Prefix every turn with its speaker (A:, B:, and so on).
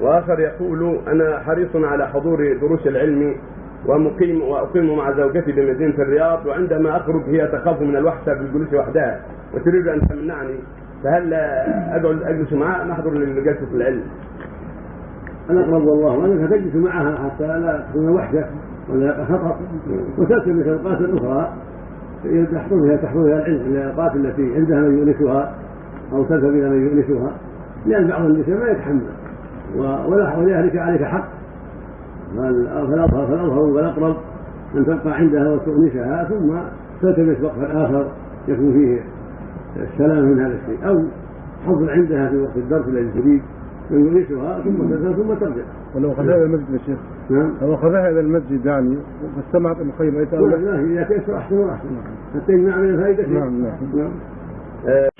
A: وآخر يقول أنا حريص على حضور دروس العلم ومقيم وأقيم مع زوجتي بمدينة الرياض وعندما أخرج هي تخاف من الوحده بالجلوس وحدها وتريد أن تمنعني فهل اقعد أجلس معها أم أحضر لجلسه العلم؟
B: الاقرب والله انك تجلس معها حتى لا تكون وحده ولا خطر وتلتمس الاوقات الاخرى تحضرها تحضرها العلم الأوقات التي عندها من يؤنسها أو تذهب إلى من يؤنسها لأن بعض النساء ما يتحمل. ولأهلك عليك حق. فالأظهر فالأظهر والأقرب أن تبقى عندها وتؤنسها ثم تلتمس وقفا آخر يكون فيه السلام من هذا الشيء. أو حضر عندها في وقت الدرس الذي تريد من يؤنسها ثم تذهب ثم ترجع.
C: ولو أخذها إلى المسجد يا شيخ. نعم. لو أخذها إلى المسجد يعني واستمعت المخيم
B: لا إذا تيسر أحسن وأحسن؟ حتى يجمع من الفائدة.
C: نعم نعم, نعم.
A: آه